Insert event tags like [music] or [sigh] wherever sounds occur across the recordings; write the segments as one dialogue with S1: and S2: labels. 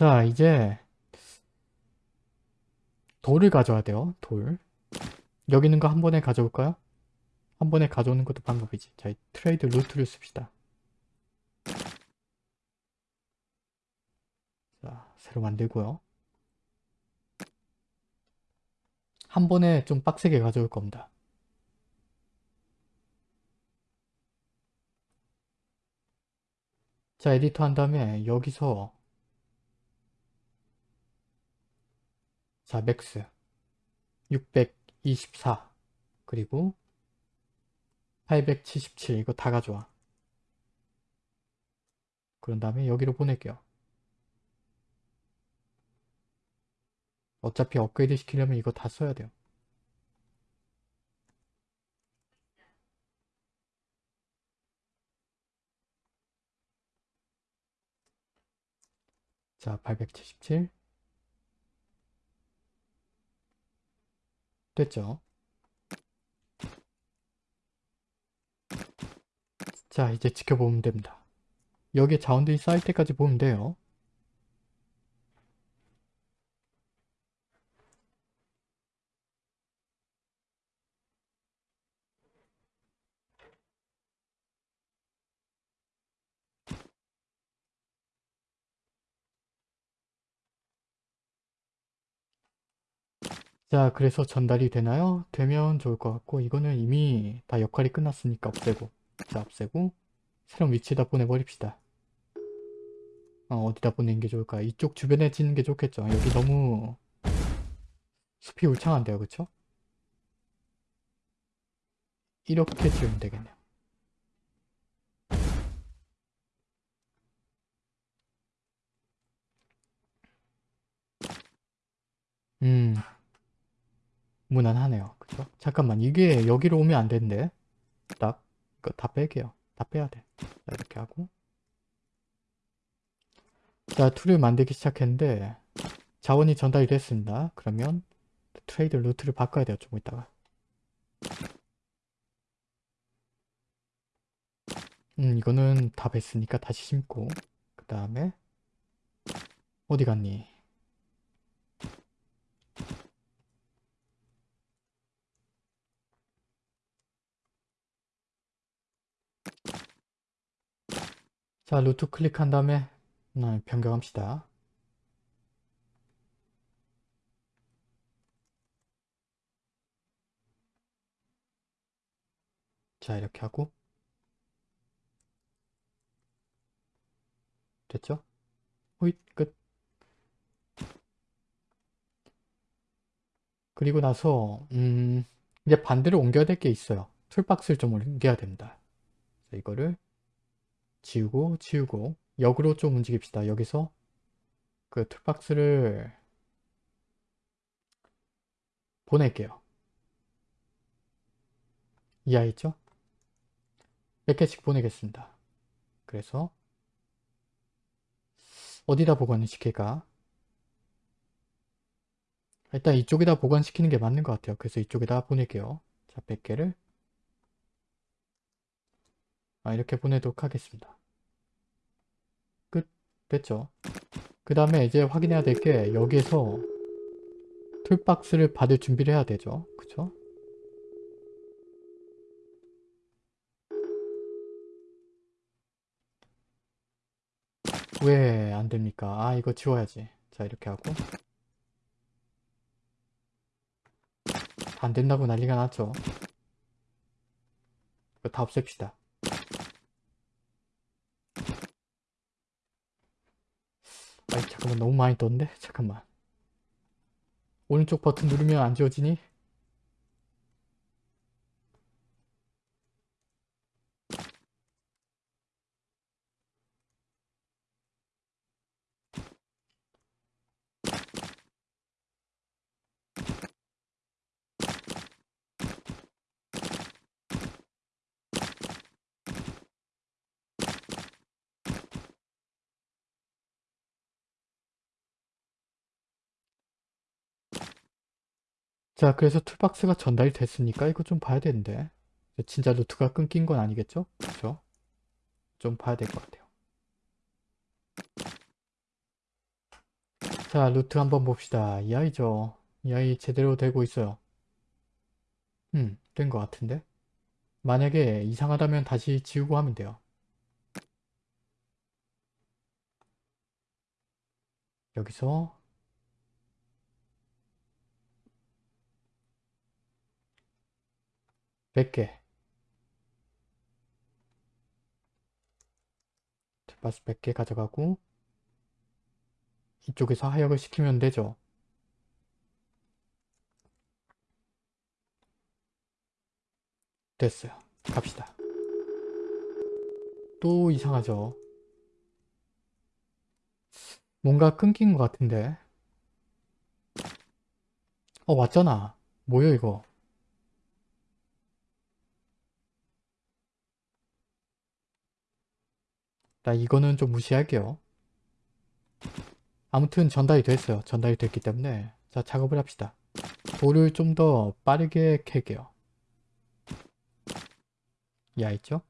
S1: 자 이제 돌을 가져야 돼요. 돌. 여기 있는 거 한 번에 가져올까요? 한 번에 가져오는 것도 방법이지. 자, 이 trade route를 씁시다. 자, 새로 만들고요. 한 번에 좀 빡세게 가져올 겁니다. 자, edit 한 다음에 여기서 자, max 624 그리고 877 이거 다 가져와. 그런 다음에 여기로 보낼게요. 어차피 업그레이드 시키려면 이거 다 써야 돼요. 자, 877 됐죠? 자, 이제 지켜보면 됩니다. 여기에 자원들이 쌓일 때까지 보면 돼요. 자, 그래서 전달이 되나요? 되면 좋을 것 같고 이거는 이미 다 역할이 끝났으니까 없애고 자, 없애고 새로운 위치에다 보내버립시다. 어, 디다 보내는 게 좋을까? 이쪽 주변에 짓는 게 좋겠죠. 여기 너무 숲이 울창한데요, 그쵸? 이렇게 지으면 되겠네요. 음, 무난하네요. 그쵸? 잠깐만 이게 여기로 오면 안 되는데 딱 이거 다 뺄게요. 다 빼야 돼. 자, 이렇게 하고 자 tool을 만들기 시작했는데 자원이 전달이 됐습니다. 그러면 trade route를 바꿔야 돼요. 좀 이따가 음 이거는 다 뺐으니까 다시 싣고 그 다음에 어디 갔니? 자, 루트 클릭한 다음에 음, 변경합시다. 자, 이렇게 하고 됐죠? 호잇, 끝. 그리고 나서 음, 이제 반대로 옮겨야 될 게 있어요. 툴박스를 좀 옮겨야 됩니다. 이거를 지우고 지우고 역으로 좀 움직입시다. 여기서 그 툴박스를 보낼게요. 이해했죠? 몇 개씩 보내겠습니다. 그래서 어디다 보관을 시킬까? 일단 이쪽에다 보관시키는 게 맞는 것 같아요. 그래서 이쪽에다 보낼게요. 자, 100개를 아, 이렇게 보내도록 하겠습니다. 끝. 됐죠? 그 다음에 이제 확인해야 될 게 여기에서 툴박스를 받을 준비를 해야 되죠. 그쵸? 왜 안됩니까? 아 이거 지워야지. 자 이렇게 하고 안된다고 난리가 났죠. 이거 다 없앱시다. 아이 잠깐만 너무 많이 떴는데? 잠깐만 오른쪽 버튼 누르면 안 지워지니? 자 그래서 툴박스가 전달이 됐으니까 이거 좀 봐야 되는데 진짜 루트가 끊긴 건 아니겠죠? 그렇죠? 좀 봐야 될 것 같아요. 자, 루트 한번 봅시다. 이 아이죠. 이 아이 제대로 되고 있어요. 음, 된 것 같은데? 만약에 이상하다면 다시 지우고 하면 돼요. 여기서 몇개 바스 100개 가져가고 이쪽에서 하역을 시키면 되죠. 됐어요. 갑시다. 또 이상하죠. 뭔가 끊긴 것 같은데. 어 왔잖아. 뭐야 이거. 나 이거는 좀 무시할게요. 아무튼 전달이 됐어요. 전달이 됐기 때문에 자 작업을 합시다. 돌을 좀 더 빠르게 캘게요. 야 있죠?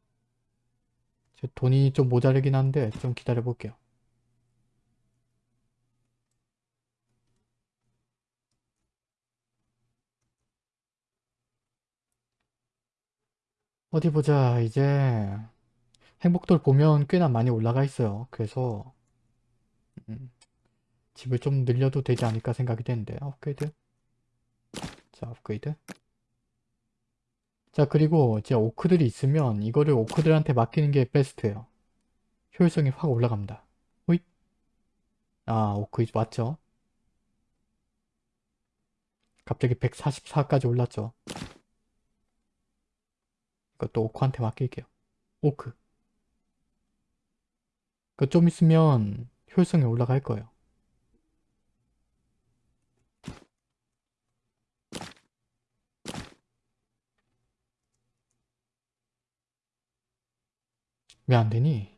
S1: 돈이 좀 모자르긴 한데 좀 기다려 볼게요. 어디 보자 이제 행복돌 보면 꽤나 많이 올라가 있어요. 그래서 음, 집을 좀 늘려도 되지 않을까 생각이 되는데 업그레이드 자 업그레이드 자 그리고 이제 오크들이 있으면 이거를 오크들한테 맡기는 게 베스트예요. 효율성이 확 올라갑니다. 호잇 아 오크 왔죠? 갑자기 144까지 올랐죠. 이것도 오크한테 맡길게요. 오크 그좀 있으면 효율성이 올라갈 거예요. 왜 안 되니?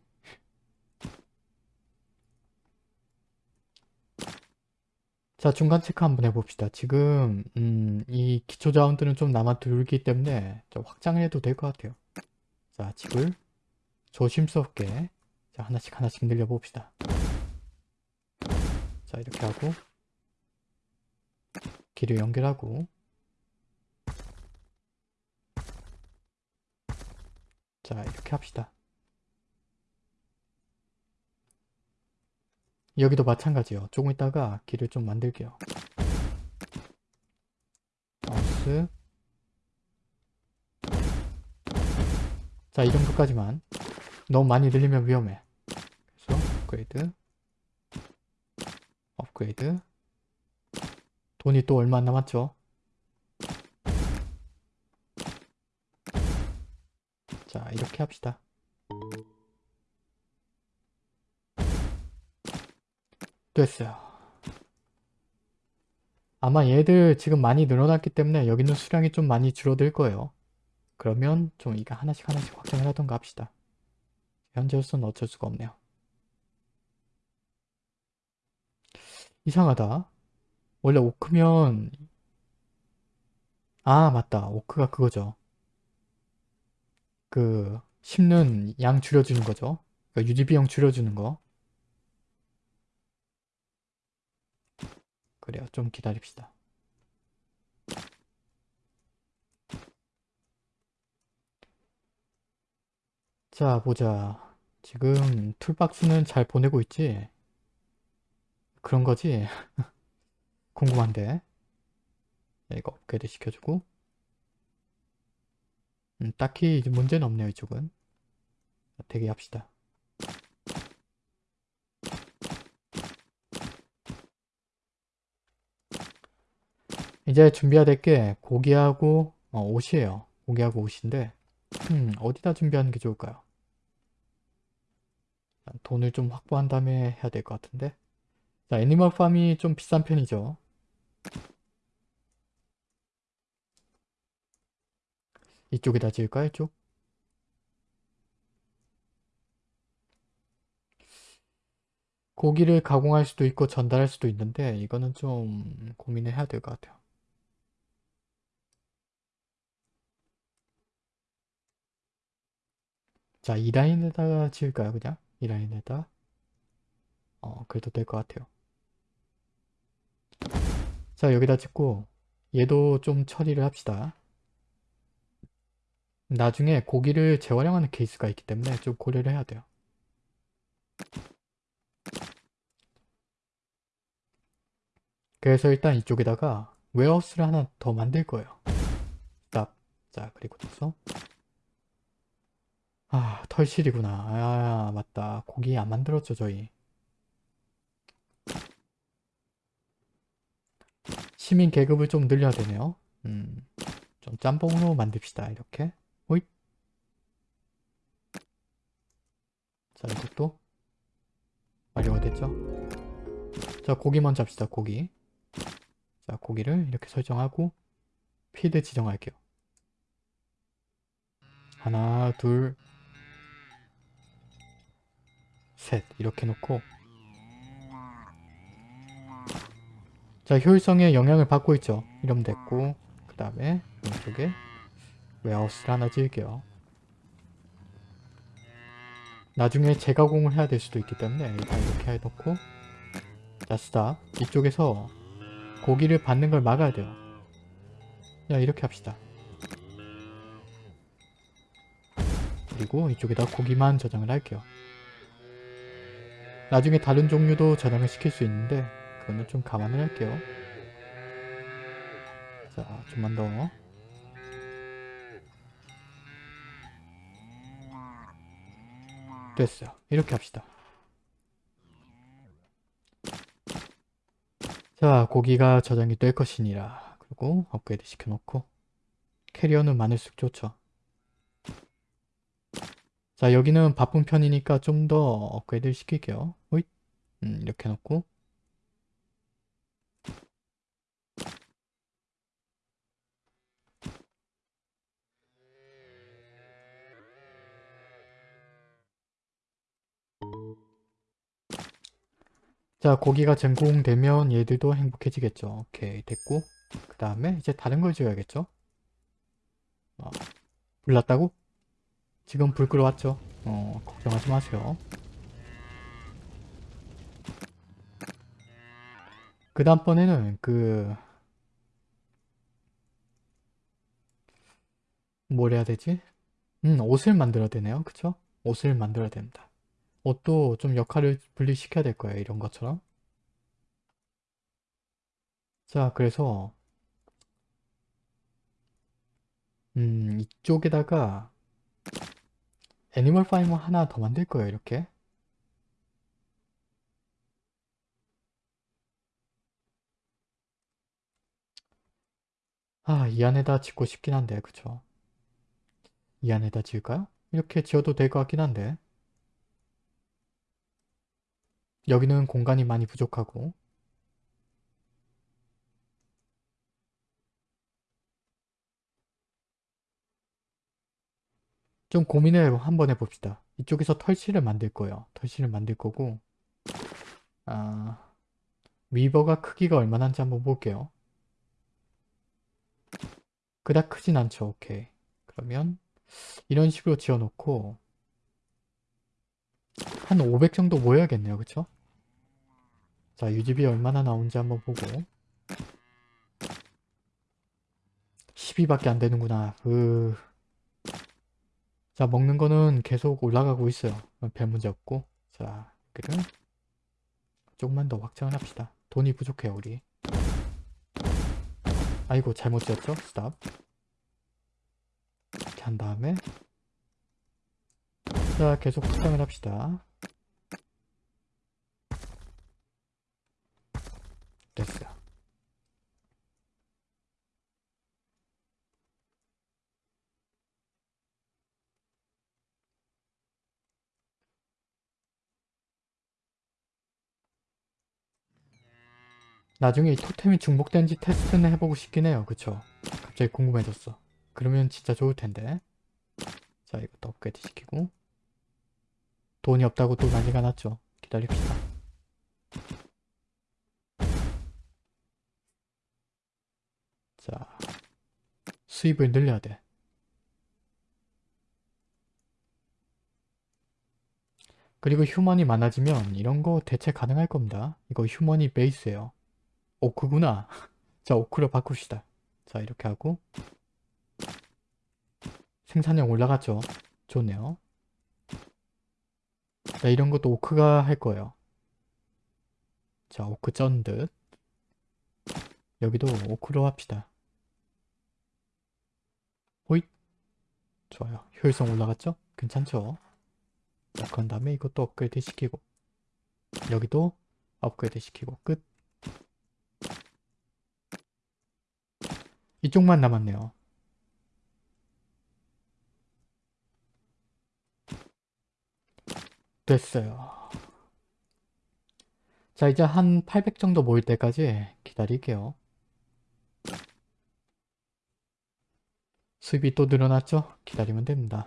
S1: 자 중간 체크 한번 해봅시다. 지금 음, 이 기초 자원들은 좀 남아 들기 때문에 좀 확장을 해도 될 것 같아요. 자 집을 조심스럽게 자 하나씩 하나씩 늘려봅시다. 자 이렇게 하고 길을 연결하고 자 이렇게 합시다. 여기도 마찬가지요. 조금 있다가 길을 좀 만들게요. 마우스 자, 이 정도까지만. 너무 많이 늘리면 위험해. 그래서 업그레이드 업그레이드 돈이 또 얼마 안 남았죠? 자, 이렇게 합시다. 됐어요. 아마 얘들 지금 많이 늘어났기 때문에 여기 있는 수량이 좀 많이 줄어들 거예요. 그러면 좀 이거 하나씩 하나씩 확장을 하던가 합시다. 현재로서는 어쩔 수가 없네요. 이상하다. 원래 오크면 아 맞다. 오크가 그거죠. 그 심는 양 줄여주는 거죠. 그러니까 유지 비용 줄여주는 거. 그래요. 좀 기다립시다. 자 보자. 지금 툴박스는 잘 보내고 있지? 그런 거지? [laughs] 궁금한데. 이거 업그레이드 시켜주고. 음, 딱히 문제는 없네요 이쪽은. 대기합시다. 이제 준비해야 될 게 고기하고 어, 옷이에요. 고기하고 옷인데 음, 어디다 준비하는 게 좋을까요? 돈을 좀 확보한 다음에 해야 될 것 같은데 자 애니멀 팜이 좀 비싼 편이죠. 이쪽에다 지을까요? 이쪽? 고기를 가공할 수도 있고 전달할 수도 있는데 이거는 좀 고민을 해야 될 것 같아요. 자, 이 라인에다가 지을까요? 그냥? 이 라인에다? 어, 그래도 될 것 같아요. 자 여기다 찍고 얘도 좀 처리를 합시다. 나중에 고기를 재활용하는 케이스가 있기 때문에 좀 고려를 해야 돼요. 그래서 일단 이쪽에다가 warehouse를 하나 더 만들 거예요. 스탑. 자 그리고 나서 아 털실이구나. 아 맞다. 고기 안 만들었죠 저희. 시민 계급을 좀 늘려야 되네요. 음, 좀 짬뽕으로 만듭시다. 이렇게. 호잇. 자, 이것도 완료가 됐죠? 자, 고기 먼저 합시다. 고기. 자, 고기를 이렇게 설정하고 피드 지정할게요. 하나, 둘, 셋 이렇게 놓고. 자 효율성에 영향을 받고 있죠. 이러면 됐고 그 다음에 왼쪽에 웨어하우스를 하나 지을게요. 나중에 재가공을 해야 될 수도 있기 때문에 일단 이렇게 해놓고. 자 스탑 이쪽에서 고기를 받는 걸 막아야 돼요. 야 이렇게 합시다. 그리고 이쪽에다 고기만 저장을 할게요 나중에 다른 종류도 저장을 시킬 수 있는데 그거는 좀 감안을 할게요. 자, 좀만 더. 됐어요. 이렇게 합시다. 자, 고기가 저장이 될 것이니라. 그리고 업그레이드 시켜놓고 캐리어는 많을수록 좋죠. 자, 여기는 바쁜 편이니까 좀 더 업그레이드 시킬게요. 호잇. 음, 이렇게 놓고 자 고기가 전공되면 얘들도 행복해지겠죠 오케이 됐고 그 다음에 이제 다른 걸 지어야겠죠 어, 불 났다고? 지금 불 끌어왔죠 어 걱정하지 마세요 그 다음번에는 그 뭘 해야 되지? 음 옷을 만들어야 되네요 그쵸? 옷을 만들어야 됩니다 옷도 좀 역할을 분리시켜야 될 거예요. 이런 것처럼. 자, 그래서 음, 이쪽에다가 애니멀 파이머 하나 더 만들 거예요. 이렇게. 아, 이 안에다 짓고 싶긴 한데, 그쵸? 이 안에다 지을까요? 이렇게 지어도 될 것 같긴 한데. 여기는 공간이 많이 부족하고 좀 고민을 한번 해봅시다. 이쪽에서 털실을 만들 거예요. 털실을 만들 거고 아, 위버가 크기가 얼마나 인지 한번 볼게요. 그닥 크진 않죠. 오케이. 그러면 이런 식으로 지어놓고 한 500 정도 모여야겠네요. 그쵸? 자, 유지비 얼마나 나온지 한번 보고 12밖에 안 되는구나. 으... 자, 먹는 거는 계속 올라가고 있어요. 별 문제 없고 자, 여기를 조금만 더 확장을 합시다. 돈이 부족해요, 우리. 아이고, 잘못 지었죠? 스탑. 이렇게 한 다음에 자, 계속 확장을 합시다. 됐어요. 나중에 이 토템이 중복된지 테스트는 해보고 싶긴 해요. 그쵸? 갑자기 궁금해졌어. 그러면 진짜 좋을 텐데. 자, 이것도 업그레이드 시키고. 돈이 없다고 또 난리가 났죠. 기다립시다. 자, 수입을 늘려야 돼. 그리고 휴먼이 많아지면 이런 거 대체 가능할 겁니다. 이거 휴먼이 베이스예요. 오, 그구나. [laughs] 자 오크로 바꿉시다. 자 이렇게 하고 생산량 올라갔죠. 좋네요. 자 이런 것도 오크가 할 거예요. 자 오크 쩐 듯. 여기도 오크로 합시다. 호잇. 좋아요. 효율성 올라갔죠? 괜찮죠? 자, 그런 다음에 이것도 업그레이드 시키고 여기도 업그레이드 시키고 끝. 이쪽만 남았네요. 됐어요. 자, 이제 한 800 정도 모일 때까지 기다릴게요. 수입이 또 늘어났죠? 기다리면 됩니다.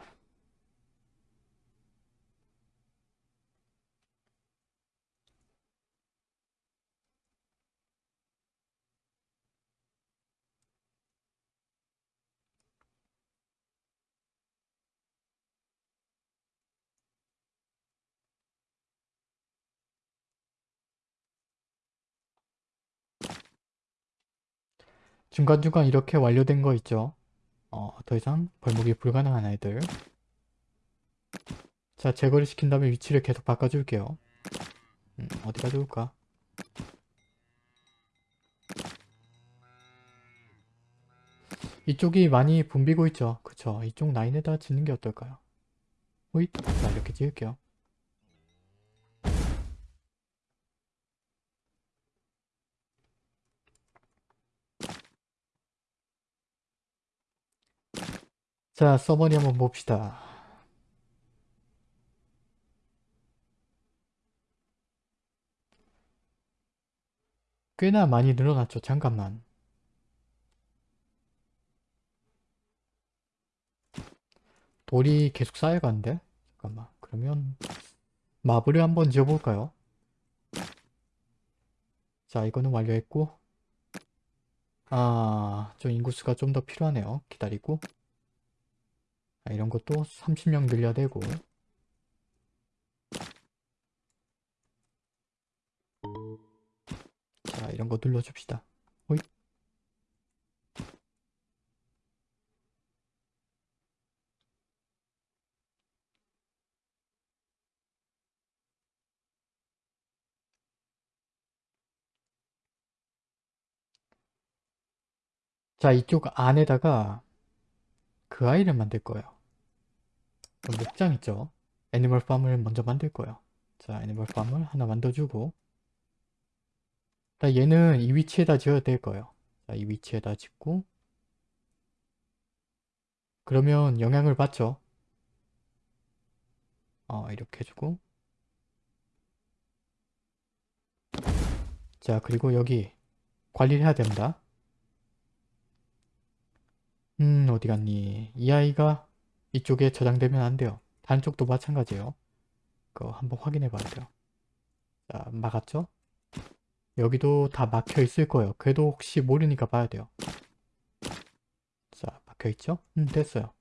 S1: 중간중간 이렇게 완료된 거 있죠? 어, 더 이상 벌목이 불가능한 아이들. 자, 제거를 시킨 다음에 위치를 계속 바꿔줄게요. 음, 어디가 좋을까? 이쪽이 많이 붐비고 있죠? 그쵸? 이쪽 라인에다 짓는 게 어떨까요? 호잇! 자, 이렇게 지을게요. 자, 서머니 한번 봅시다. 꽤나 많이 늘어났죠. 잠깐만. 돌이 계속 쌓여가는데? 잠깐만. 그러면 마블을 한번 지어볼까요? 자, 이거는 완료했고 아, 좀 인구수가 좀 더 필요하네요. 기다리고 자, 이런 것도 30명 늘려야 되고 자, 이런 거 눌러줍시다. 호잇. 자, 이쪽 안에다가 그 아이를 만들 거예요. 그 목장 있죠? animal farm을 먼저 만들 거예요. 자, animal farm을 하나 만들어주고 자, 얘는 이 위치에다 지어야 될 거예요. 자, 이 위치에다 짓고 그러면 영향을 받죠. 어, 이렇게 해주고 자, 그리고 여기 관리를 해야 됩니다. 음, 어디 갔니? 이 아이가 이쪽에 저장되면 안 돼요. 다른 쪽도 마찬가지예요. 그거 한번 확인해 봐야 돼요. 자, 막았죠? 여기도 다 막혀 있을 거예요. 그래도 혹시 모르니까 봐야 돼요. 자, 막혀 있죠? 음, 됐어요.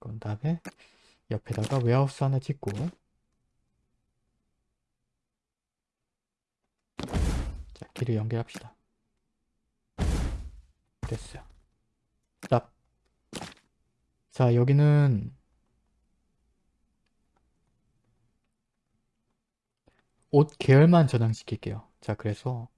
S1: 그런 다음에 옆에다가 웨어하우스 하나 짓고 자, 길을 연결합시다. 됐어요. 딱. 자, 여기는 옷 계열만 저장시킬게요. 자, 그래서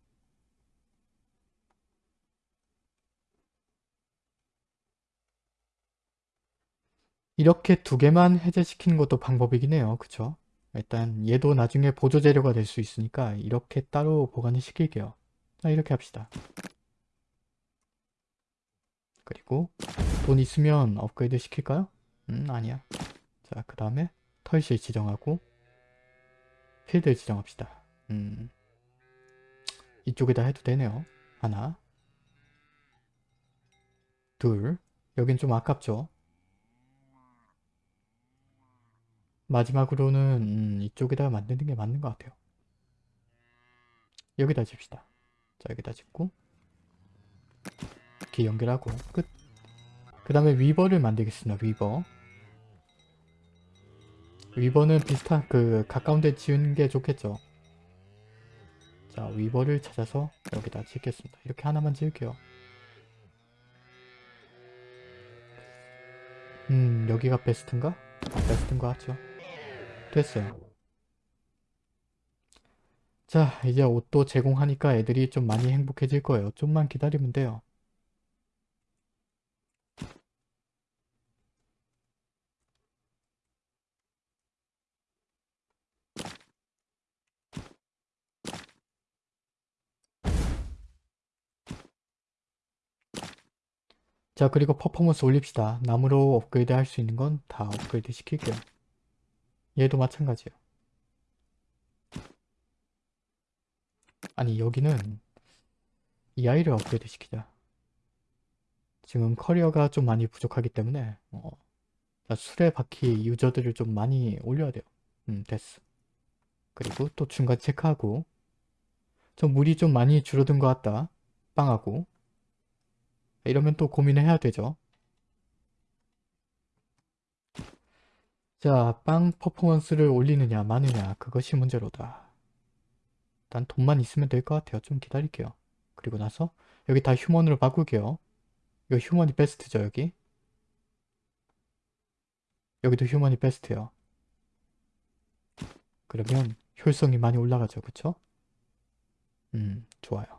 S1: 이렇게 두 개만 해제시키는 것도 방법이긴 해요. 그쵸? 일단 얘도 나중에 보조재료가 될 수 있으니까 이렇게 따로 보관을 시킬게요. 자, 이렇게 합시다. 그리고 돈 있으면 업그레이드 시킬까요? 음, 아니야. 자, 그 다음에 털실 지정하고 필드 지정합시다. 음, 이쪽에다 해도 되네요. 하나 둘 여긴 좀 아깝죠? 마지막으로는 음, 이쪽에다 만드는 게 맞는 것 같아요. 여기다 집시다. 자 여기다 짓고 이렇게 연결하고 끝. 그 다음에 위버를 만들겠습니다. 위버. 위버는 비슷한 그 가까운 데 지은 게 좋겠죠. 자 위버를 찾아서 여기다 짓겠습니다. 이렇게 하나만 지을게요. 음 여기가 베스트인가? 아, 베스트인 것 같죠? 됐어요. 자 이제 옷도 제공하니까 애들이 좀 많이 행복해질 거예요. 좀만 기다리면 돼요. 자 그리고 퍼포먼스 올립시다. 나무로 업그레이드 할 수 있는 건 다 업그레이드 시킬게요. 얘도 마찬가지예요. 아니 여기는 이 아이를 업그레이드 시키자. 지금 carrier가 좀 많이 부족하기 때문에 어, 자, 수레바퀴 유저들을 좀 많이 올려야 돼요. 음 됐어. 그리고 또 중간 체크하고 좀 물이 좀 많이 줄어든 것 같다. 빵하고 이러면 또 고민을 해야 되죠. 자, 빵 퍼포먼스를 올리느냐 마느냐 그것이 문제로다. 일단 돈만 있으면 될 것 같아요. 좀 기다릴게요. 그리고 나서 여기 다 휴먼으로 바꿀게요. 이거 휴먼이 베스트죠 여기? 여기도 휴먼이 베스트예요. 그러면 효율성이 많이 올라가죠. 그쵸? 음 좋아요.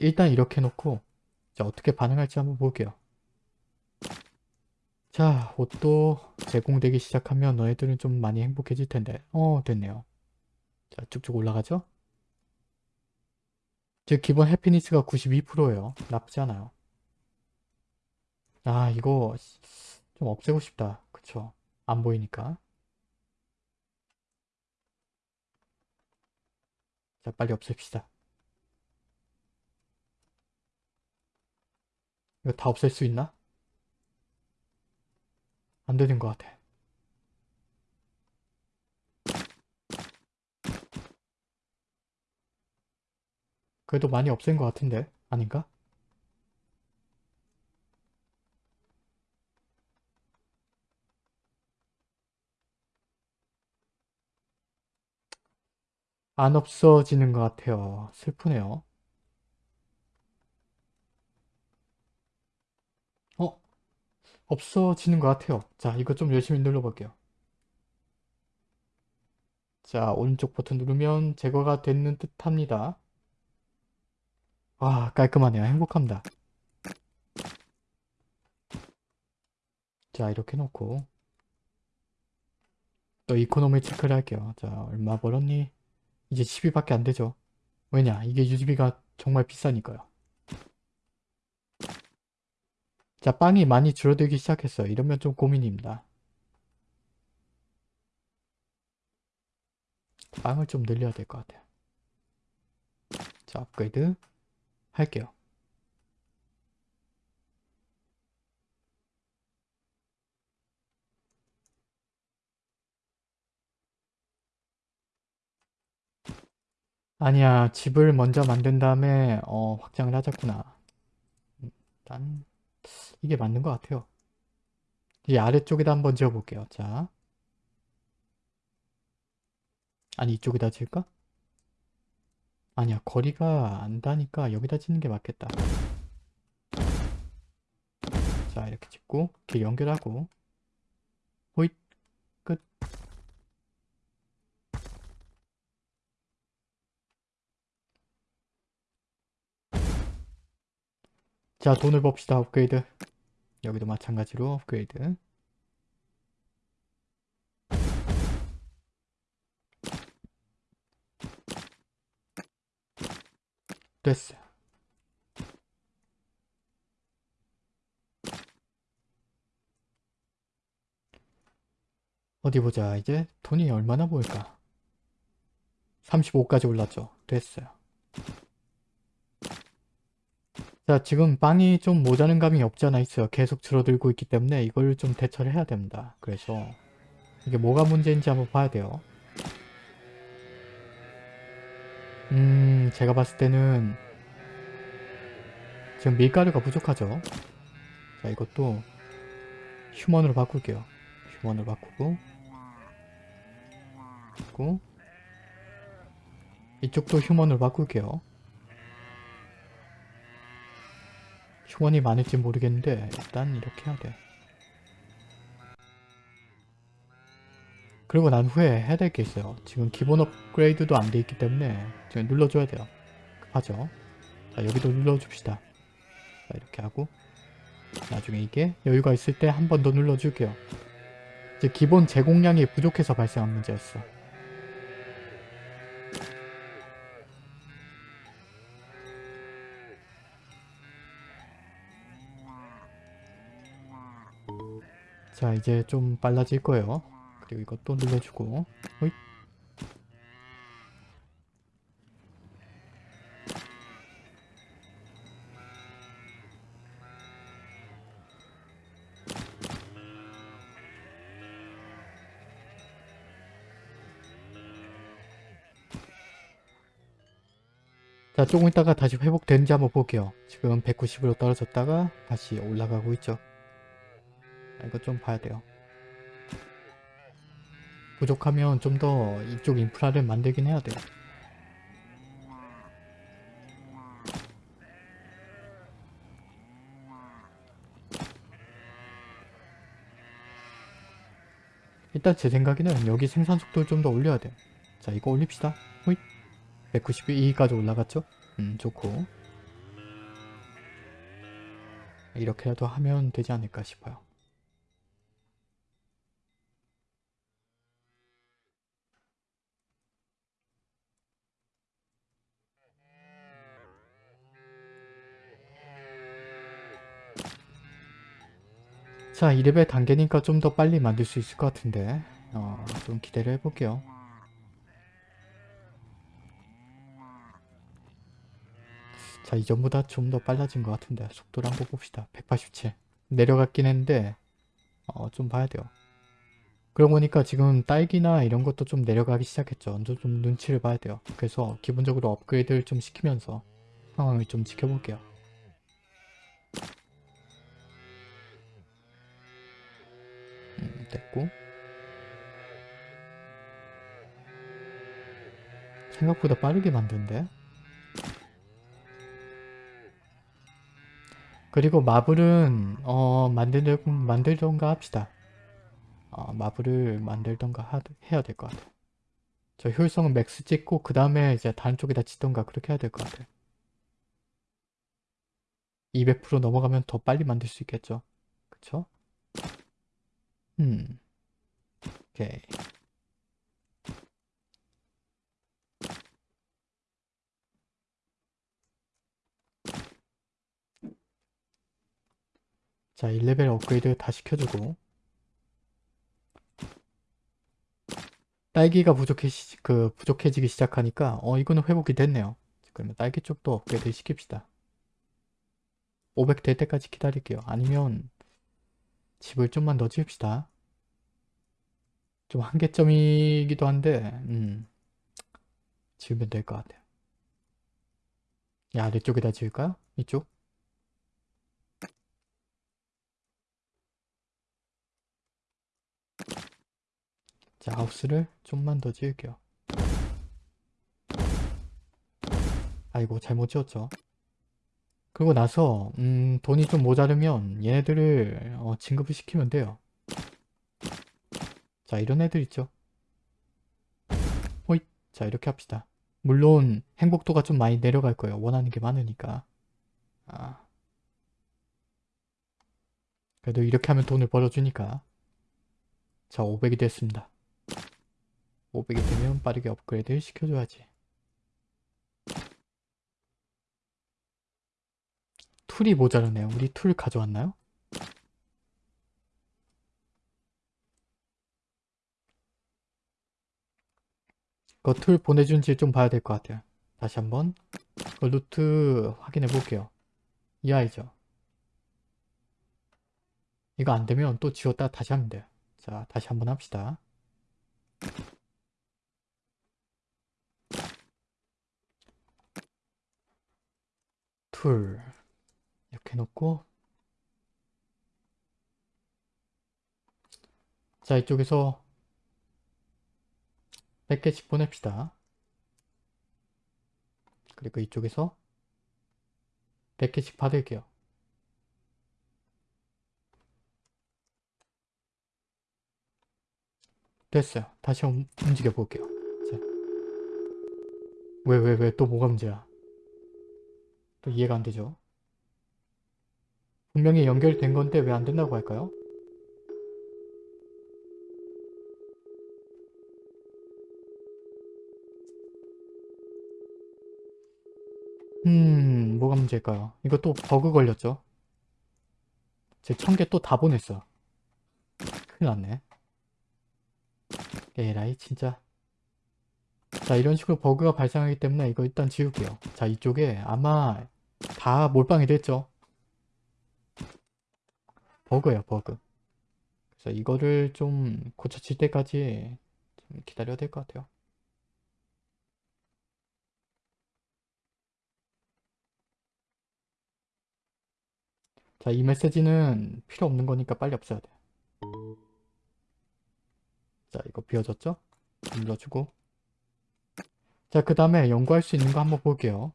S1: 일단 이렇게 놓고 자 어떻게 반응할지 한번 볼게요. 자 옷도 제공되기 시작하면 너희들은 좀 많이 행복해질 텐데 어 됐네요. 자 쭉쭉 올라가죠? 즉 기본 해피니스가 92%예요. 나쁘지 않아요. 아 이거 좀 없애고 싶다. 그쵸? 안 보이니까. 자 빨리 없앱시다. 이거 다 없앨 수 있나? 안 되는 것 같아. 그래도 많이 없앤 것 같은데? 아닌가? 안 없어지는 것 같아요. 슬프네요. 어? 없어지는 것 같아요. 자, 이거 좀 열심히 눌러볼게요. 자, 오른쪽 버튼 누르면 제거가 되는 듯 합니다. 와, 깔끔하네요. 행복합니다. 자, 이렇게 놓고 또 이코노미 체크를 할게요. 자, 얼마 벌었니? 이제 10위밖에 안 되죠. 왜냐? 이게 유지비가 정말 비싸니까요. 자, 빵이 많이 줄어들기 시작했어요. 이러면 좀 고민입니다. 빵을 좀 늘려야 될 것 같아요. 자, 업그레이드 할게요. 아니야, 집을 먼저 만든 다음에 어, 확장을 하자꾸나. 일단 이게 맞는 것 같아요. 이 아래쪽에다 한번 지어볼게요. 자. 아니 이쪽에다 지을까? 아니야 거리가 안 다니까 여기다 짓는 게 맞겠다. 자 이렇게 짓고 이렇게 연결하고 호잇 끝. 자 돈을 봅시다 업그레이드 여기도 마찬가지로 업그레이드. 됐어 어디 보자. 이제 돈이 얼마나 보일까? 35까지 올랐죠. 됐어요 자 지금 빵이 좀 모자른 감이 없지 않아 있어요. 계속 줄어들고 있기 때문에 이걸 좀 대처를 해야 됩니다. 그래서 이게 뭐가 문제인지 한번 봐야 돼요. 음 제가 봤을 때는 지금 밀가루가 부족하죠? 자 이것도 휴먼으로 바꿀게요. 휴먼으로 바꾸고 그리고 이쪽도 휴먼으로 바꿀게요. 휴먼이 많을지 모르겠는데 일단 이렇게 해야 돼. 그리고 난 후에 해야 될 게 있어요. 지금 기본 업그레이드도 안 돼 있기 때문에 지금 눌러줘야 돼요. 급하죠? 자 여기도 눌러줍시다. 자 이렇게 하고 나중에 이게 여유가 있을 때 한 번 더 눌러줄게요. 이제 기본 제공량이 부족해서 발생한 문제였어. 자 이제 좀 빨라질 거예요. 그리고 이것도 눌러주고 호잇. 자 조금 있다가 다시 회복되는지 한번 볼게요. 지금 190으로 떨어졌다가 다시 올라가고 있죠. 아, 이거 좀 봐야 돼요. 부족하면 좀 더 이쪽 인프라를 만들긴 해야 돼요. 일단 제 생각에는 여기 생산 속도를 좀 더 올려야 돼요. 자 이거 올립시다. 호잇 192까지 올라갔죠? 음 좋고 이렇게라도 하면 되지 않을까 싶어요. 자 2레벨 단계니까 좀 더 빨리 만들 수 있을 것 같은데 어, 좀 기대를 해볼게요. 자 이전보다 좀 더 빨라진 것 같은데 속도를 한번 봅시다. 187 내려갔긴 했는데 어, 좀 봐야 돼요. 그러고 보니까 지금 딸기나 이런 것도 좀 내려가기 시작했죠. 언제 좀 눈치를 봐야 돼요. 그래서 기본적으로 업그레이드를 좀 시키면서 상황을 좀 지켜볼게요. 음, 됐고. 생각보다 빠르게 만든데? 그리고 marble은 어 만들, 만들던가 합시다. 어, marble을 만들던가 하, 해야 될 것 같아요 저 효율성은 max 찍고 그 다음에 이제 다른 쪽에다 치던가 그렇게 해야 될 것 같아요 200% 넘어가면 더 빨리 만들 수 있겠죠? 그쵸? 음. 오케이. 자 1레벨 업그레이드 다 시켜주고. 딸기가 부족해지, 그 부족해지기 시작하니까 어 이거는 회복이 됐네요. 그러면 딸기 쪽도 업그레이드 시킵시다. 500 될 때까지 기다릴게요. 아니면 집을 좀만 더 지읍시다 좀 한계점이기도 한데 음 지으면 될 것 같아요 야 아래쪽에다 지을까요? 이쪽? 자 하우스를 좀만 더 지을게요 아이고 잘못 지었죠 그리고 나서 음 돈이 좀 모자르면 얘네들을 어, 진급을 시키면 돼요 자 이런 애들 있죠 호잇 자 이렇게 합시다 물론 행복도가 좀 많이 내려갈 거예요 원하는 게 많으니까 아. 그래도 이렇게 하면 돈을 벌어주니까 자 500이 됐습니다 500이 되면 빠르게 업그레이드 시켜줘야지. tool이 모자르네요. 우리 tool 가져왔나요? 그 tool 보내준지 좀 봐야 될 것 같아요. 다시 한번 그 루트 확인해 볼게요. 이 아이죠. 이거 안되면 또 지웠다 다시 하면 돼요. 자 다시 한번 합시다. 툴 이렇게 놓고 자 이쪽에서 100개씩 보냅시다. 그리고 이쪽에서 100개씩 받을게요. 됐어요. 다시 움- 움직여 볼게요. 자. 왜, 왜, 왜, 또 뭐가 문제야? 또 이해가 안 되죠? 분명히 연결된 건데 왜 안 된다고 할까요? 음, 뭐가 문제일까요? 이거 또 버그 걸렸죠? 제 천 개 또 다 보냈어. 큰일 났네. 에라이, 진짜. 자, 이런 식으로 버그가 발생하기 때문에 이거 일단 지울게요. 자, 이쪽에 아마 다 몰빵이 됐죠? 버그예요, 버그. 그래서 이거를 좀 고쳐질 때까지 좀 기다려야 될 것 같아요. 자, 이 메시지는 필요 없는 거니까 빨리 없애야 돼. 자, 이거 비워졌죠? 눌러주고. 자, 그 다음에 연구할 수 있는 거 한번 볼게요.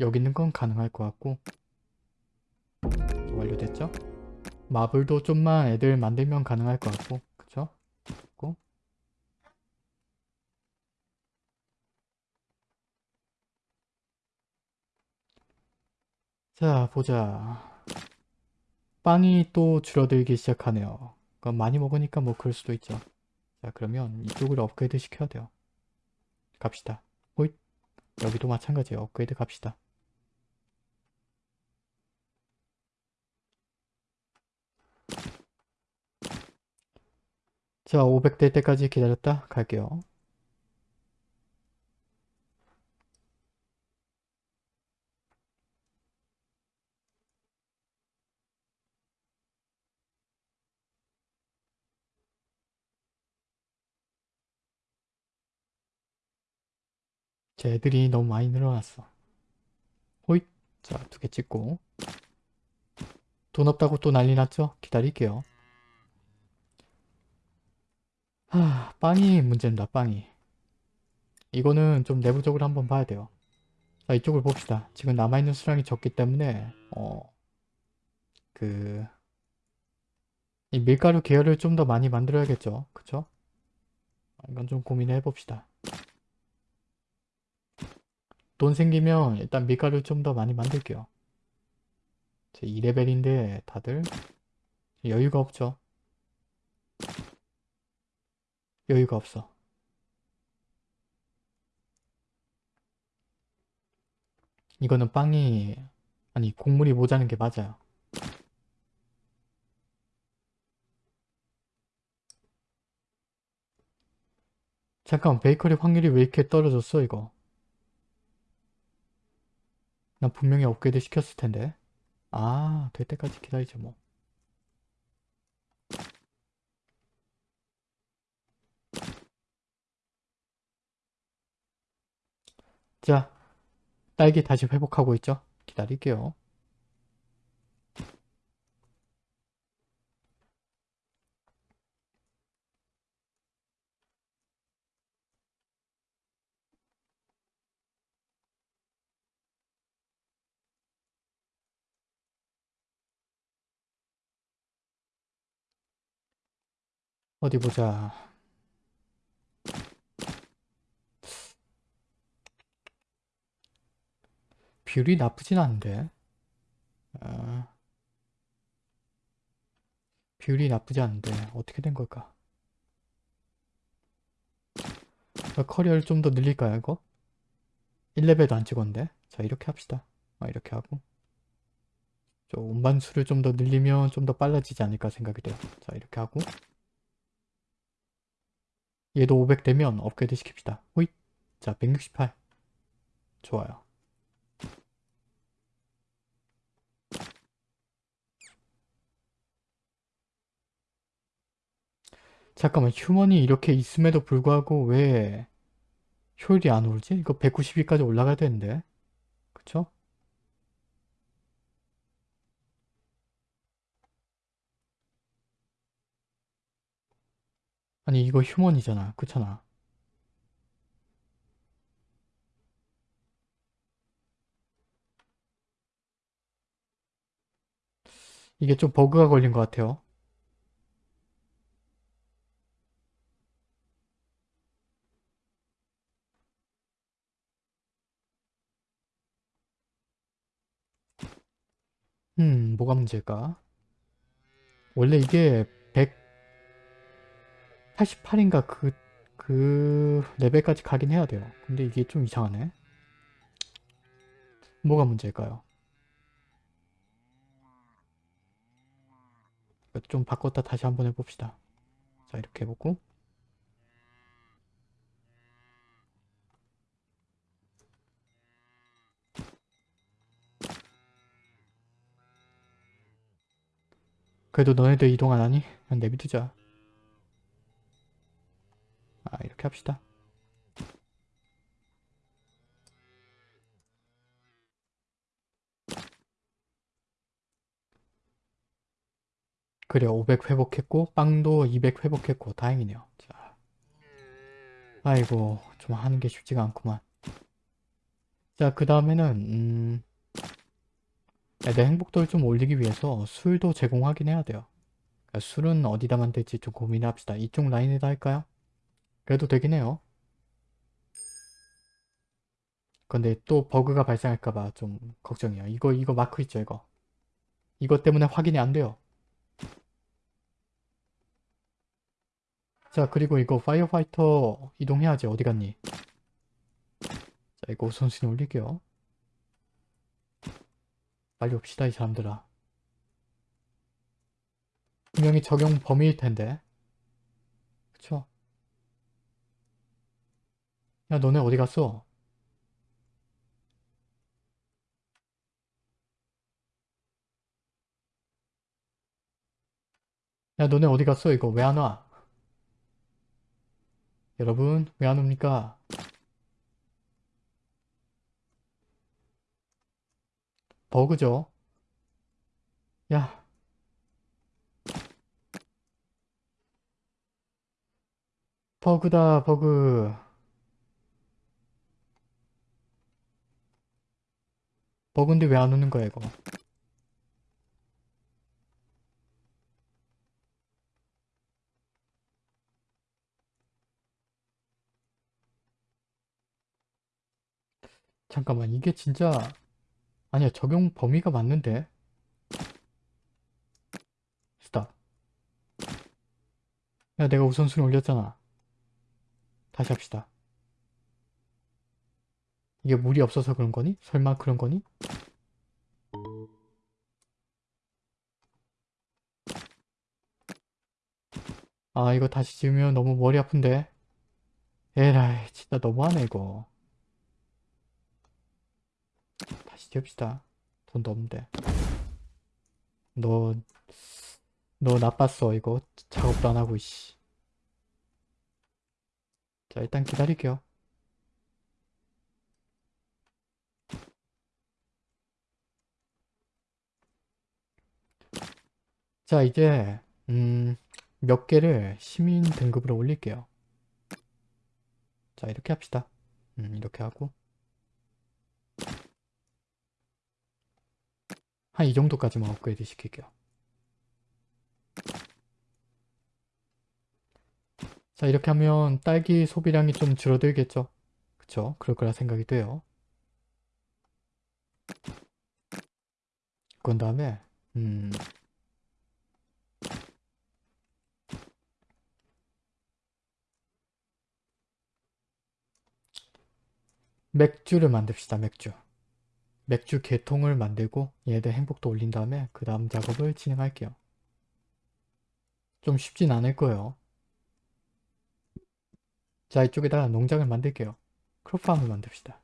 S1: 여기 있는 건 가능할 것 같고. 완료됐죠? 마블도 좀만 애들 만들면 가능할 것 같고. 자, 보자. 빵이 또 줄어들기 시작하네요. 많이 먹으니까 뭐 그럴 수도 있죠. 자, 그러면 이쪽을 업그레이드 시켜야 돼요. 갑시다. 호잇. 여기도 마찬가지예요. 업그레이드 갑시다. 자, 500될 때까지 기다렸다 갈게요. 제 애들이 너무 많이 늘어났어. 호잇. 자, 두 개 찍고. 돈 없다고 또 난리 났죠? 기다릴게요. 하, 빵이 문제입니다, 빵이. 이거는 좀 내부적으로 한번 봐야 돼요. 자, 이쪽을 봅시다. 지금 남아있는 수량이 적기 때문에, 어, 그, 이 밀가루 계열을 좀 더 많이 만들어야겠죠. 그쵸? 이건 좀 고민해 봅시다. 돈 생기면 일단 밀가루 좀 더 많이 만들게요. 제 2레벨인데 다들 여유가 없죠. 여유가 없어. 이거는 빵이 아니 곡물이 모자는 게 맞아요. 잠깐 베이커리 확률이 왜 이렇게 떨어졌어 이거? 난 분명히 업그레이드 시켰을 텐데. 아, 될 때까지 기다리죠 뭐. 자, 딸기 다시 회복하고 있죠? 기다릴게요. 어디 보자. 비율이 나쁘진 않은데. 아, 비율이 나쁘지 않은데 어떻게 된 걸까? 아, 커리어를 좀 더 늘릴까요 이거? 1레벨도 안 찍었는데 자 이렇게 합시다 아, 이렇게 하고 저 운반수를 좀 더 늘리면 좀 더 빨라지지 않을까 생각이 돼요 자 이렇게 하고 얘도 500 되면 업그레이드 시킵시다. 호잇. 자 168 좋아요. 잠깐만 휴먼이 이렇게 있음에도 불구하고 왜 효율이 안 오르지? 이거 192까지 올라가야 되는데. 그쵸? 아니 이거 휴먼이잖아. 그렇잖아. 이게 좀 버그가 걸린 것 같아요. 음 뭐가 문제일까? 원래 이게 188인가 그, 그 레벨까지 가긴 해야 돼요. 근데 이게 좀 이상하네. 뭐가 문제일까요? 좀 바꿨다 다시 한번 해봅시다. 자 이렇게 해보고. 그래도 너네들 이동 안 하니? 그냥 내비두자 아 이렇게 합시다. 그래 500 회복했고 빵도 200 회복했고 다행이네요. 자. 아이고 좀 하는 게 쉽지가 않구만. 자그 다음에는 음... 내 행복도를 좀 올리기 위해서 술도 제공하긴 해야 돼요. 그러니까 술은 어디다 만들지 좀 고민을 합시다. 이쪽 라인에다 할까요? 그래도 되긴 해요. 근데 또 버그가 발생할까봐 좀 걱정이에요 이거 이거 마크 있죠 이거? 이것 때문에 확인이 안 돼요. 자 그리고 이거 firefighter 이동해야지. 어디 갔니? 자 이거 우선순위 올릴게요. 빨리 옵시다 이 사람들아. 분명히 적용 범위일 텐데. 그쵸 야 너네 어디 갔어 야 너네 어디 갔어 이거 왜 안 와? 여러분 왜 안 옵니까? 버그죠? 야 버그다 버그 버그인데 왜 안 오는 거야 이거? 잠깐만 이게 진짜 아니야 적용 범위가 맞는데? 스탑. 야 내가 우선순위 올렸잖아. 다시 합시다 이게 물이 없어서 그런 거니? 설마 그런 거니? 아 이거 다시 지으면 너무 머리 아픈데. 에라이 진짜 너무하네 이거. 다시 지읍시다. 돈도 없는데. 너 너 나빴어 이거. 작업도 안 하고 이씨. 자 일단 기다릴게요 자 이제 음, 몇 개를 시민 등급으로 올릴게요. 자 이렇게 합시다. 음, 이렇게 하고. 한 이 정도까지만 업그레이드 시킬게요. 자 이렇게 하면 딸기 소비량이 좀 줄어들겠죠? 그쵸? 그럴 거라 생각이 돼요. 그런 다음에 음 맥주를 만듭시다 맥주. 맥주 개통을 만들고 얘들 행복도 올린 다음에 그 다음 작업을 진행할게요. 좀 쉽진 않을 거예요. 자 이쪽에다가 농장을 만들게요. 크롭팜을 만듭시다.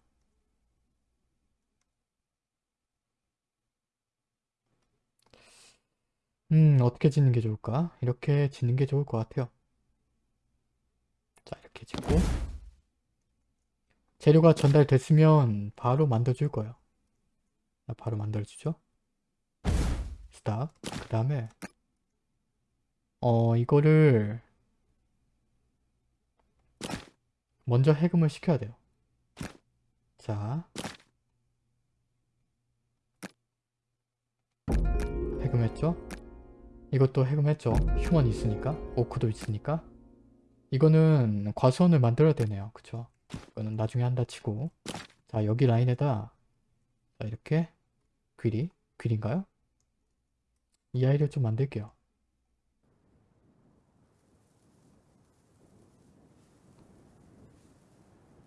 S1: 음 어떻게 짓는 게 좋을까? 이렇게 짓는 게 좋을 것 같아요. 자 이렇게 짓고 재료가 전달됐으면 바로 만들어줄 거예요 바로 만들어주죠 스탑 그 다음에 어 이거를 먼저 해금을 시켜야 돼요. 자. 해금했죠? 이것도 해금했죠? 휴먼이 있으니까 오크도 있으니까 이거는 과수원을 만들어야 되네요. 그쵸? 이거는 나중에 한다 치고. 자 여기 라인에다. 자 이렇게 귀리 귀리인가요? 이 아이를 좀 만들게요.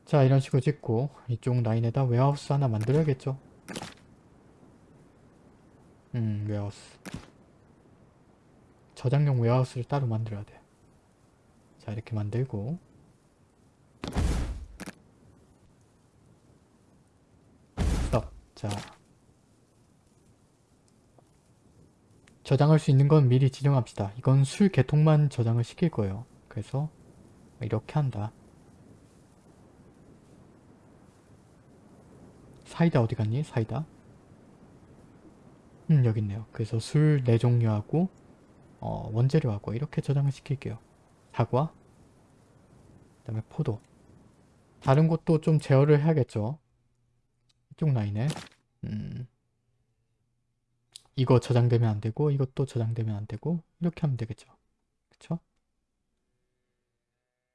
S1: 자 이런 식으로 찍고 이쪽 라인에다 웨하우스 하나 만들어야겠죠? 음 웨하우스. 저장용 웨하우스를 따로 만들어야 돼자 이렇게 만들고 스톱 자 저장할 수 있는 건 미리 지정합시다 이건 술 개통만 저장을 시킬 거예요 그래서 이렇게 한다 사이다 어디 갔니? 사이다? 음 여기 있네요. 그래서 술 4종류하고 어, 원재료하고 이렇게 저장을 시킬게요. 사과 그 다음에 포도 다른 것도 좀 제어를 해야겠죠. 이쪽 라인에 음, 이거 저장되면 안 되고 이것도 저장되면 안 되고 이렇게 하면 되겠죠. 그쵸?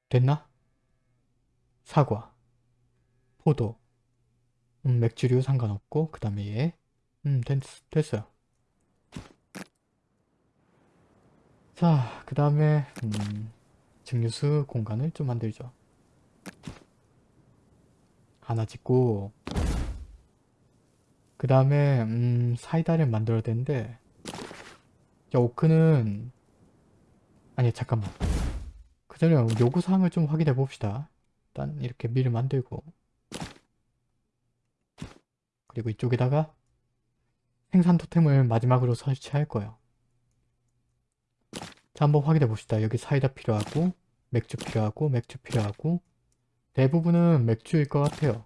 S1: 됐나? 사과 포도 음, 맥주류 상관없고 그 다음에 얘 음, 됐, 됐어요. 자, 그 다음에 음, 증류수 공간을 좀 만들죠. 하나 짓고 그 다음에 음, 사이다를 만들어야 되는데 자, 오크는 아니 잠깐만 그 전에 요구사항을 좀 확인해 봅시다. 일단 이렇게 밀을 만들고 그리고 이쪽에다가 생산 토템을 마지막으로 설치할 거예요. 자 한번 확인해 봅시다. 여기 사이다 필요하고 맥주 필요하고 맥주 필요하고 대부분은 맥주일 것 같아요.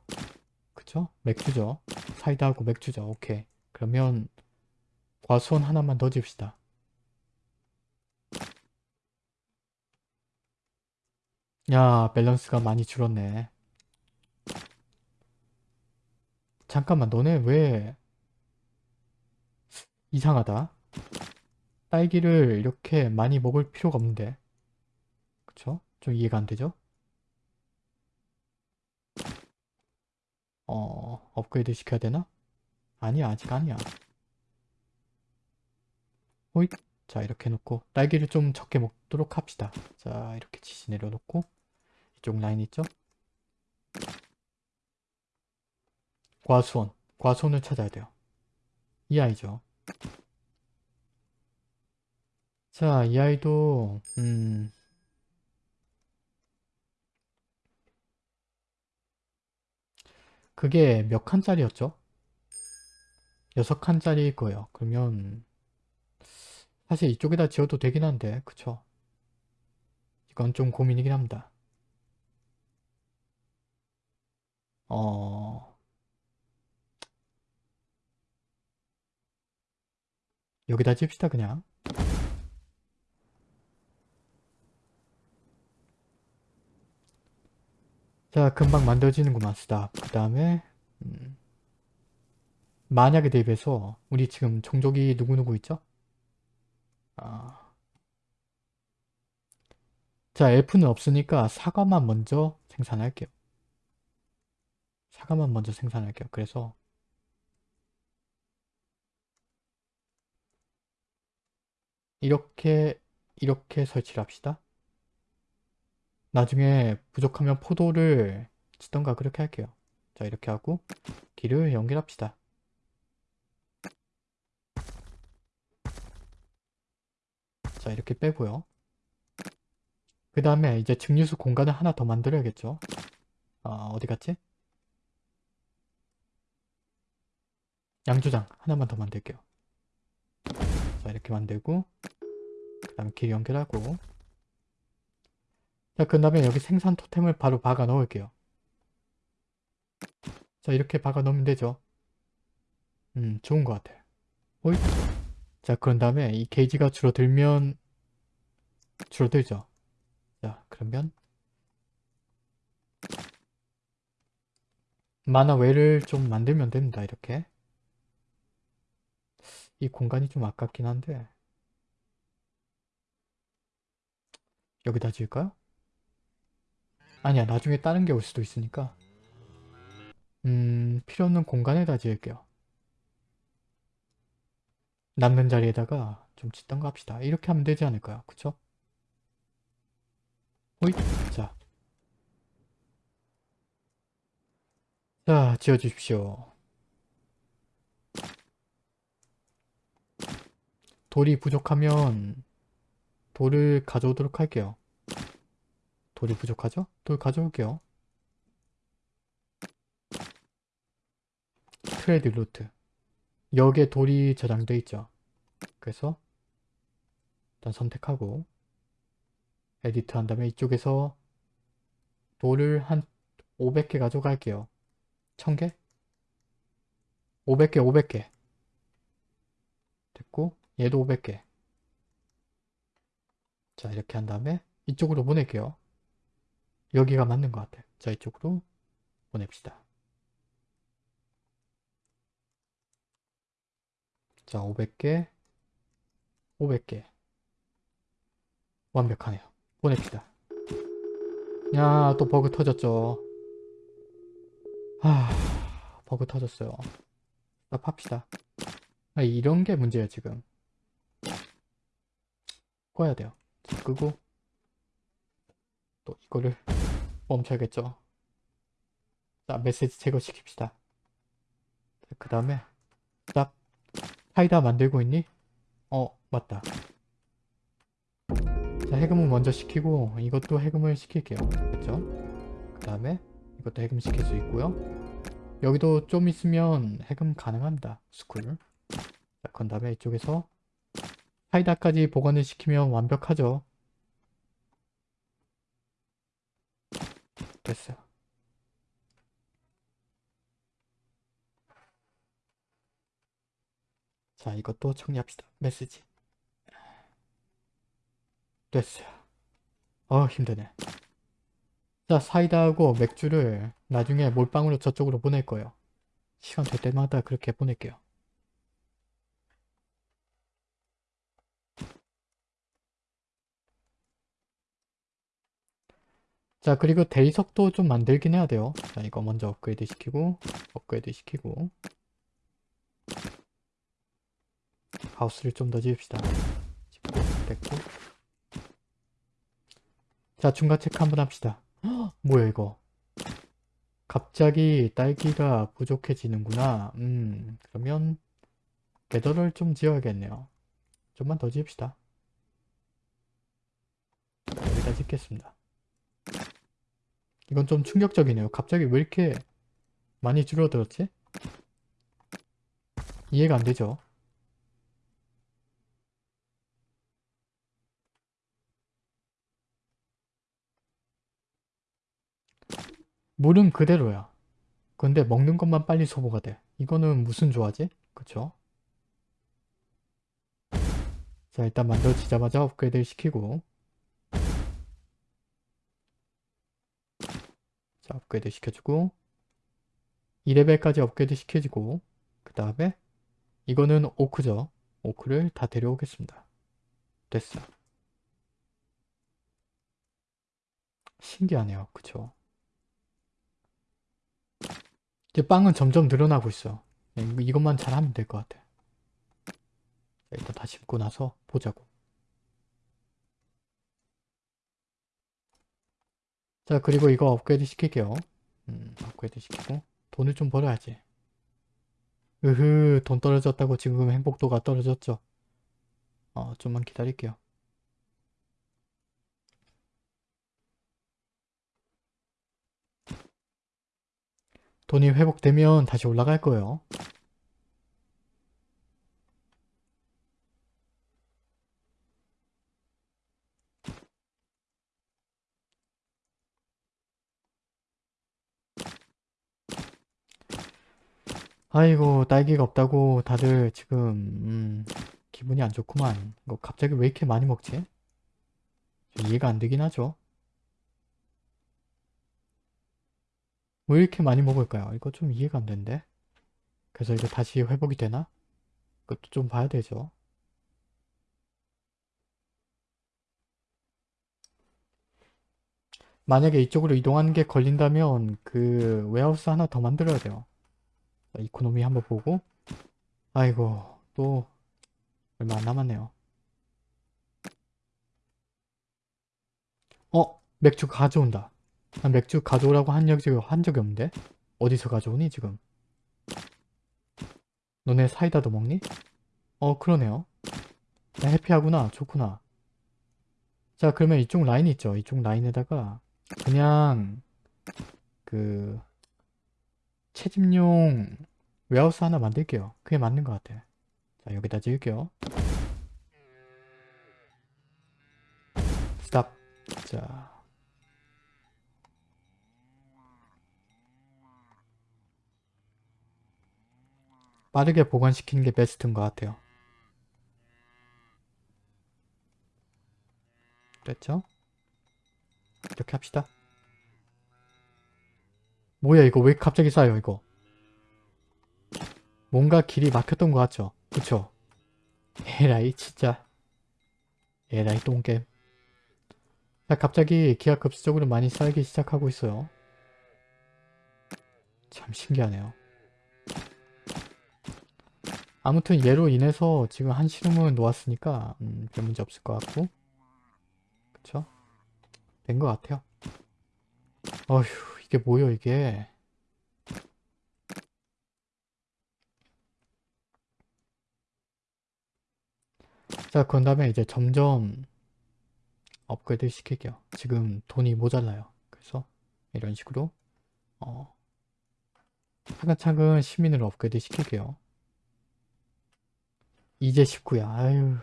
S1: 그쵸? 맥주죠. 사이다하고 맥주죠. 오케이. 그러면 과수원 하나만 더 집시다. 야 밸런스가 많이 줄었네. 잠깐만 너네 왜 이상하다 딸기를 이렇게 많이 먹을 필요가 없는데 그쵸? 좀 이해가 안 되죠? 어... 업그레이드 시켜야 되나? 아니야 아직 아니야 호잇 자 이렇게 놓고 딸기를 좀 적게 먹도록 합시다 자 이렇게 지시 내려놓고 이쪽 라인 있죠? 과수원. 과수원을 찾아야 돼요. 이 아이죠. 자, 이 아이도 음... 그게 몇 칸짜리였죠? 여섯 칸짜리일 거예요. 그러면 사실 이쪽에다 지어도 되긴 한데 그쵸? 이건 좀 고민이긴 합니다. 어... 여기다 찝시다 그냥 자 금방 만들어지는구만 스탑 그 다음에 음, 만약에 대비해서 우리 지금 종족이 누구누구 있죠? 아. 자 엘프는 없으니까 사과만 먼저 생산할게요 사과만 먼저 생산할게요 그래서 이렇게 이렇게 설치를 합시다. 나중에 부족하면 포도를 치던가 그렇게 할게요. 자 이렇게 하고 길을 연결합시다. 자 이렇게 빼고요. 그 다음에 이제 증류수 공간을 하나 더 만들어야겠죠. 아 어디 갔지? 양조장 하나만 더 만들게요. 자 이렇게 만들고 그 다음에 길 연결하고 자, 그 다음에 여기 생산 토템을 바로 박아 넣을게요. 자, 이렇게 박아 넣으면 되죠. 음, 좋은 것 같아요. 호잇. 자, 그런 다음에 이 게이지가 줄어들면 줄어들죠. 자, 그러면 만화 외를 좀 만들면 됩니다. 이렇게. 이 공간이 좀 아깝긴 한데 여기다 지을까요? 아니야 나중에 다른 게 올 수도 있으니까 음 필요 없는 공간에다 지을게요. 남는 자리에다가 좀 짓던 거 합시다. 이렇게 하면 되지 않을까요? 그쵸? 호잇 자. 자 지어주십시오. 돌이 부족하면 돌을 가져오도록 할게요. 돌이 부족하죠? 돌 가져올게요. trade route 여기에 돌이 저장되어 있죠. 그래서 일단 선택하고 edit 한 다음에 이쪽에서 돌을 한 500개 가져갈게요. 1000개? 500개 500개 됐고 얘도 500개 자 이렇게 한 다음에 이쪽으로 보낼게요. 여기가 맞는 것 같아요. 자 이쪽으로 보냅시다. 자 500개 500개 완벽하네요. 보냅시다. 야 또 버그 터졌죠. 하 버그 터졌어요. 스탑합시다. 아, 이런 게 문제예요 지금. 꺼야 돼요. 자, 끄고 또 이거를 멈춰야겠죠. 자 메시지 제거시킵시다. 그 다음에 딱 사이다 만들고 있니? 어 맞다. 자 해금을 먼저 시키고 이것도 해금을 시킬게요. 그렇죠? 그 다음에 이것도 해금 시킬 수 있고요. 여기도 좀 있으면 해금 가능합니다. school. 자, 그 다음에 이쪽에서 사이다까지 보관을 시키면 완벽하죠. 됐어요. 자, 이것도 정리합시다. 메시지. 됐어요. 어, 힘드네. 자, 사이다하고 맥주를 나중에 몰빵으로 저쪽으로 보낼 거예요. 시간 될 때마다 그렇게 보낼게요. 자, 그리고 대리석도 좀 만들긴 해야 돼요. 자, 이거 먼저 업그레이드 시키고, 업그레이드 시키고, 하우스를 좀 더 지읍시다. 됐고. 자, 중간 체크 한번 합시다. 헉, 뭐야, 이거. 갑자기 딸기가 부족해지는구나. 음, 그러면, 배더를 좀 지어야겠네요. 좀만 더 지읍시다. 여기다 짓겠습니다. 이건 좀 충격적이네요. 갑자기 왜 이렇게 많이 줄어들었지? 이해가 안 되죠? 물은 그대로야. 근데 먹는 것만 빨리 소모가 돼. 이거는 무슨 조화지? 그쵸? 자 일단 만들어지자마자 업그레이드 시키고 업그레이드 시켜주고 2레벨까지 업그레이드 시켜주고 그 다음에 이거는 오크죠. 오크를 다 데려오겠습니다. 됐어. 신기하네요. 그쵸? 이제 빵은 점점 늘어나고 있어. 네, 이것만 잘하면 될 것 같아. 일단 다 심고 나서 보자고. 자 그리고 이거 업그레이드 시킬게요. 음, 업그레이드 시키고 돈을 좀 벌어야지. 으흐 돈 떨어졌다고 지금 행복도가 떨어졌죠. 어 좀만 기다릴게요. 돈이 회복되면 다시 올라갈 거예요. 아이고 딸기가 없다고 다들 지금 음, 기분이 안 좋구만. 이거 갑자기 왜 이렇게 많이 먹지? 이해가 안 되긴 하죠. 왜 이렇게 많이 먹을까요? 이거 좀 이해가 안 되는데. 그래서 이거 다시 회복이 되나? 그것도 좀 봐야 되죠. 만약에 이쪽으로 이동하는 게 걸린다면 그 웨하우스 하나 더 만들어야 돼요. 자, economy 한번 보고 아이고 또 얼마 안 남았네요. 어? 맥주 가져온다. 난 맥주 가져오라고 한 적이, 한 적이 없는데? 어디서 가져오니 지금? 너네 사이다도 먹니? 어 그러네요. 야, happy하구나. 좋구나. 자 그러면 이쪽 라인 있죠? 이쪽 라인에다가 그냥 그 채집용 warehouse 하나 만들게요. 그게 맞는 것 같아. 자 여기다 지을게요. stop. 자 빠르게 보관시키는 게 베스트인 것 같아요. 됐죠? 이렇게 합시다. 뭐야 이거 왜 갑자기 쌓여 이거. 뭔가 길이 막혔던 것 같죠? 그쵸? 에라이 진짜. 에라이 똥겜. 자 갑자기 기하급수적으로 많이 쌓이기 시작하고 있어요. 참 신기하네요. 아무튼 얘로 인해서 지금 한 시름은 놓았으니까 음, 별 문제 없을 것 같고 그쵸? 된 것 같아요. 어휴 이게 뭐요 이게 자 그런 다음에 이제 점점 업그레이드 시킬게요. 지금 돈이 모자라요. 그래서 이런 식으로 어, 차근차근 시민을 업그레이드 시킬게요. 이제 19야. 아유.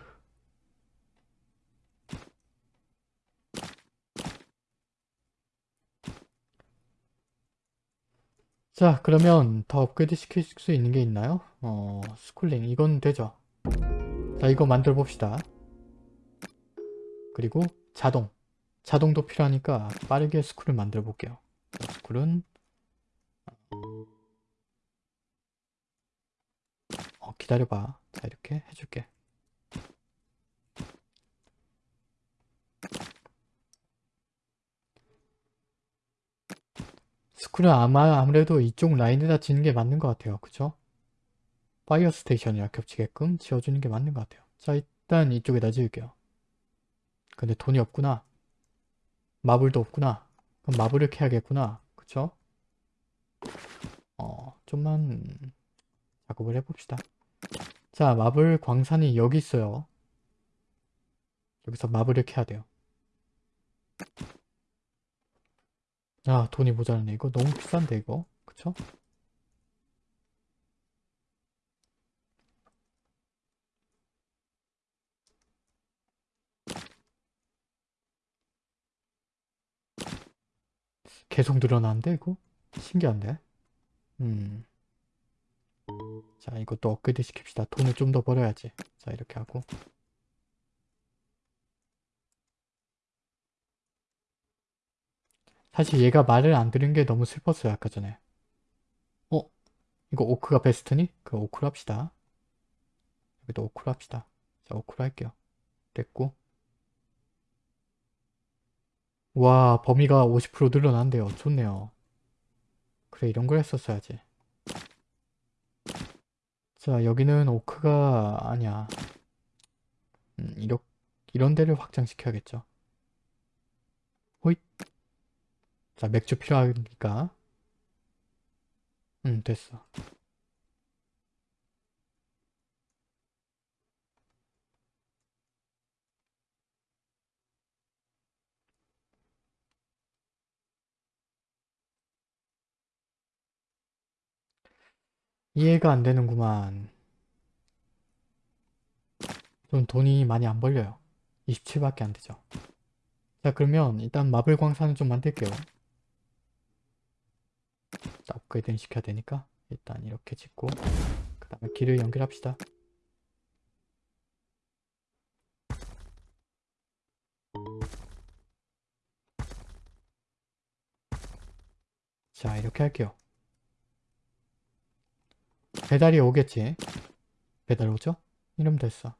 S1: 자 그러면 더 업그레이드 시킬 수 있는 게 있나요? 어 schooling 이건 되죠. 자 이거 만들어 봅시다. 그리고 자동. 자동도 필요하니까 빠르게 school을 만들어 볼게요. school은 어, 기다려봐. 자 이렇게 해줄게. school은 아마 아무래도 이쪽 라인에다 짓는 게 맞는 것 같아요. 그쵸? fire station이랑 겹치게끔 지어주는 게 맞는 것 같아요. 자 일단 이쪽에다 지을게요. 근데 돈이 없구나. marble도 없구나. 그럼 marble을 캐야겠구나. 그쵸? 어, 좀만 작업을 해봅시다. 자, 마블 광산이 여기 있어요. 여기서 마블을 캐야 돼요. 아, 돈이 모자라네. 이거 너무 비싼데, 이거. 그쵸? 계속 늘어나는데, 이거? 신기한데? 음. 자, 이것도 업그레이드 시킵시다. 돈을 좀 더 벌어야지. 자, 이렇게 하고. 사실 얘가 말을 안 들은 게 너무 슬펐어요, 아까 전에. 어? 이거 오크가 베스트니? 그 오크로 합시다. 여기도 오크로 합시다. 자, 오크로 할게요. 됐고. 와, 범위가 50% 늘어난대요. 좋네요. 그래, 이런 걸 했었어야지. 자, 여기는 오크가 아니야. 음, 이렇, 이런 데를 확장시켜야겠죠. 호잇. 자, 맥주 필요하니까. 음, 됐어. 이해가 안 되는구만. 좀 돈이 많이 안 벌려요. 27밖에 안 되죠. 자, 그러면 일단 마블 광산을 좀 만들게요. 자, 업그레이드는 시켜야 되니까 일단 이렇게 짓고 그 다음에 길을 연결합시다. 자 이렇게 할게요 배달이 오겠지 배달 오죠? 이러면 됐어